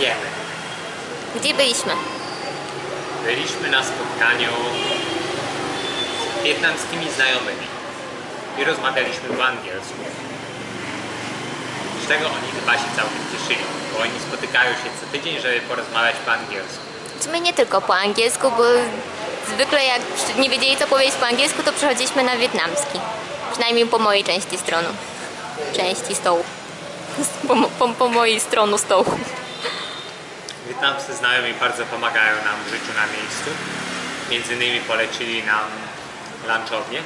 jemy. Gdzie byliśmy? Byliśmy na spotkaniu z wietnamskimi znajomymi i rozmawialiśmy po angielsku. Z czego oni chyba się całkiem cieszyli, bo oni spotykają się co tydzień, żeby porozmawiać po angielsku. Sumie nie tylko po angielsku, bo zwykle jak nie wiedzieli co powiedzieć po angielsku, to przechodziliśmy na wietnamski. Przynajmniej po mojej części strony. Części stołu. Po, po, po mojej stronie stołu. Wietnamscy znajomi bardzo pomagają nam w życiu na miejscu. Między innymi polecili nam lunchownię,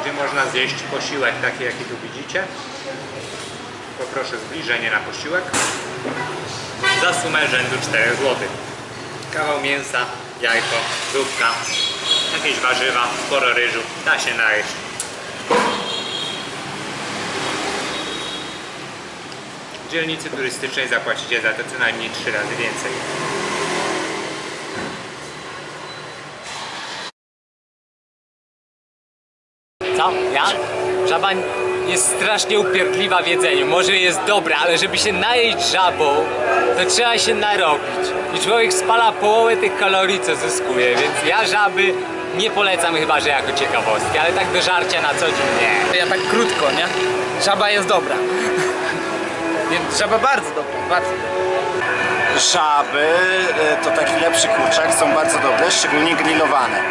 gdzie można zjeść posiłek taki jaki tu widzicie. Poproszę zbliżenie na posiłek. Za sumę rzędu 4 zł. Kawał mięsa, jajko, zupka, jakieś warzywa, sporo ryżu. Da się najeść. Dzielnicy turystycznej zapłacicie za to co najmniej 3 razy więcej. Co? Ja? Żaba jest strasznie upierdliwa w jedzeniu. Może jest dobra, ale żeby się najeść żabą, to trzeba się narobić. I człowiek spala połowę tych kalorii, co zyskuje, więc ja żaby nie polecam chyba, że jako ciekawostki, ale tak do żarcia na co dzień nie. Ja tak krótko, nie? Żaba jest dobra. Więc żaba bardzo dobra, bardzo dobra. Żaby y, to taki lepszy kurczak, są bardzo dobre, szczególnie grillowane.